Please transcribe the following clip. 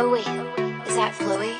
Oh wait, is that Chloe?